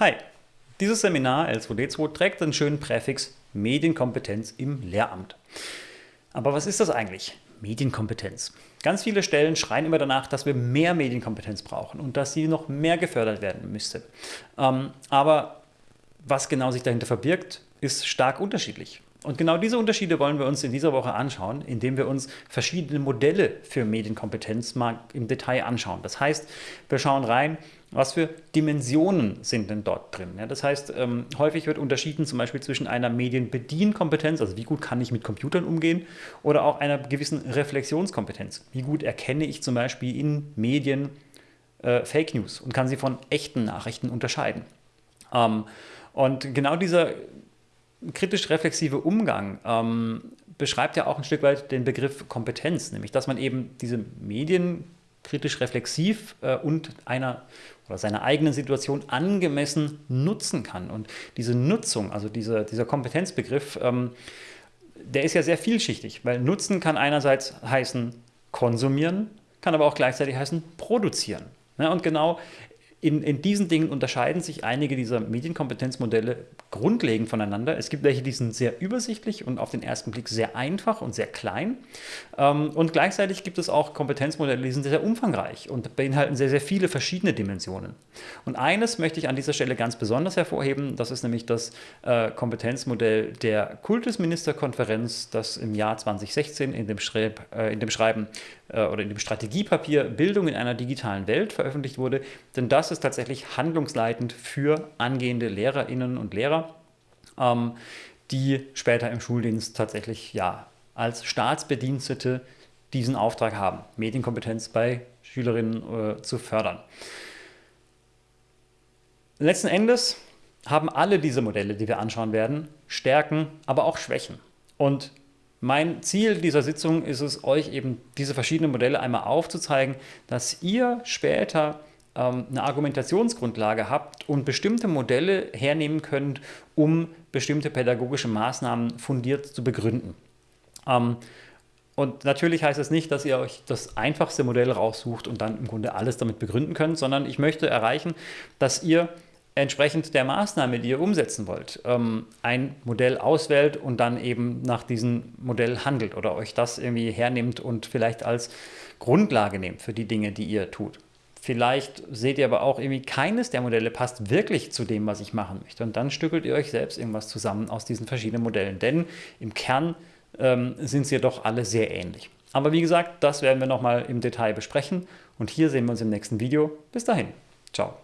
Hi, dieses Seminar L2D2 trägt den schönen Präfix Medienkompetenz im Lehramt. Aber was ist das eigentlich? Medienkompetenz. Ganz viele Stellen schreien immer danach, dass wir mehr Medienkompetenz brauchen und dass sie noch mehr gefördert werden müsste. Ähm, aber was genau sich dahinter verbirgt, ist stark unterschiedlich. Und genau diese Unterschiede wollen wir uns in dieser Woche anschauen, indem wir uns verschiedene Modelle für Medienkompetenz mal im Detail anschauen. Das heißt, wir schauen rein, was für Dimensionen sind denn dort drin. Ja, das heißt, ähm, häufig wird unterschieden zum Beispiel zwischen einer Medienbedienkompetenz, also wie gut kann ich mit Computern umgehen, oder auch einer gewissen Reflexionskompetenz. Wie gut erkenne ich zum Beispiel in Medien äh, Fake News und kann sie von echten Nachrichten unterscheiden. Ähm, und genau dieser kritisch-reflexive Umgang ähm, beschreibt ja auch ein Stück weit den Begriff Kompetenz, nämlich dass man eben diese Medien kritisch-reflexiv äh, und einer oder seiner eigenen Situation angemessen nutzen kann. Und diese Nutzung, also diese, dieser Kompetenzbegriff, ähm, der ist ja sehr vielschichtig, weil Nutzen kann einerseits heißen konsumieren, kann aber auch gleichzeitig heißen produzieren. Ja, und genau in, in diesen Dingen unterscheiden sich einige dieser Medienkompetenzmodelle grundlegend voneinander. Es gibt welche, die sind sehr übersichtlich und auf den ersten Blick sehr einfach und sehr klein. Ähm, und gleichzeitig gibt es auch Kompetenzmodelle, die sind sehr, umfangreich und beinhalten sehr, sehr viele verschiedene Dimensionen. Und eines möchte ich an dieser Stelle ganz besonders hervorheben, das ist nämlich das äh, Kompetenzmodell der Kultusministerkonferenz, das im Jahr 2016 in dem, Schreib, äh, in dem Schreiben äh, oder in dem Strategiepapier Bildung in einer digitalen Welt veröffentlicht wurde. Denn das ist tatsächlich handlungsleitend für angehende Lehrerinnen und Lehrer, ähm, die später im Schuldienst tatsächlich ja, als Staatsbedienstete diesen Auftrag haben, Medienkompetenz bei Schülerinnen äh, zu fördern. Letzten Endes haben alle diese Modelle, die wir anschauen werden, Stärken, aber auch Schwächen. Und mein Ziel dieser Sitzung ist es, euch eben diese verschiedenen Modelle einmal aufzuzeigen, dass ihr später eine Argumentationsgrundlage habt und bestimmte Modelle hernehmen könnt, um bestimmte pädagogische Maßnahmen fundiert zu begründen. Ähm, und natürlich heißt es nicht, dass ihr euch das einfachste Modell raussucht und dann im Grunde alles damit begründen könnt, sondern ich möchte erreichen, dass ihr entsprechend der Maßnahme, die ihr umsetzen wollt, ähm, ein Modell auswählt und dann eben nach diesem Modell handelt oder euch das irgendwie hernimmt und vielleicht als Grundlage nehmt für die Dinge, die ihr tut. Vielleicht seht ihr aber auch irgendwie, keines der Modelle passt wirklich zu dem, was ich machen möchte. Und dann stückelt ihr euch selbst irgendwas zusammen aus diesen verschiedenen Modellen. Denn im Kern ähm, sind sie doch alle sehr ähnlich. Aber wie gesagt, das werden wir nochmal im Detail besprechen. Und hier sehen wir uns im nächsten Video. Bis dahin. Ciao.